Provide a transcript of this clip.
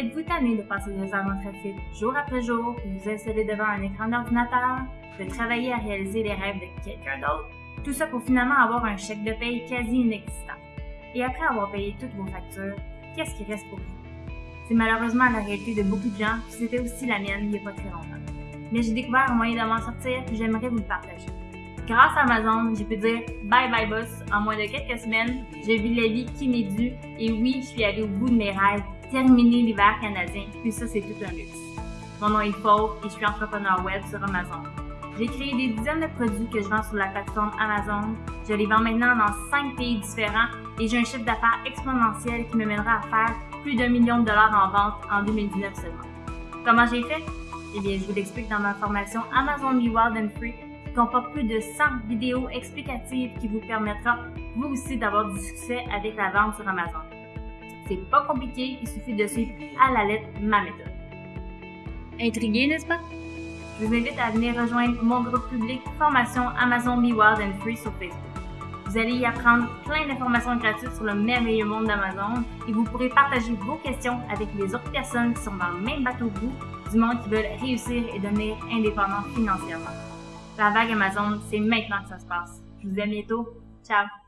Êtes-vous tanné de passer des heures en trafic jour après jour, de vous installer devant un écran d'ordinateur, de travailler à réaliser les rêves de quelqu'un d'autre? Tout ça pour finalement avoir un chèque de paye quasi inexistant. Et après avoir payé toutes vos factures, qu'est-ce qui reste pour vous? C'est malheureusement la réalité de beaucoup de gens, puis c'était aussi la mienne il n'y a pas très longtemps. Mais j'ai découvert un moyen de m'en sortir, et j'aimerais vous le partager. Grâce à Amazon, j'ai pu dire bye bye boss en moins de quelques semaines. J'ai vu la vie qui m'est due et oui, je suis allée au bout de mes rêves, terminer l'hiver canadien, puis ça c'est tout un luxe. Mon nom est Paul et je suis entrepreneur web sur Amazon. J'ai créé des dizaines de produits que je vends sur la plateforme Amazon. Je les vends maintenant dans cinq pays différents et j'ai un chiffre d'affaires exponentiel qui me mènera à faire plus d'un million de dollars en vente en 2019 seulement. Comment j'ai fait? Eh bien, je vous l'explique dans ma formation Amazon Be Wild and Free qui comporte plus de 100 vidéos explicatives qui vous permettra, vous aussi, d'avoir du succès avec la vente sur Amazon. C'est pas compliqué, il suffit de suivre à la lettre ma méthode. Intrigué, n'est-ce pas? Je vous invite à venir rejoindre mon groupe public Formation Amazon Be Wild and Free sur Facebook. Vous allez y apprendre plein d'informations gratuites sur le merveilleux monde d'Amazon et vous pourrez partager vos questions avec les autres personnes qui sont dans le même bateau que vous, du monde qui veulent réussir et devenir indépendants financièrement. La vague Amazon, c'est maintenant que ça se passe. Je vous à bientôt. Ciao!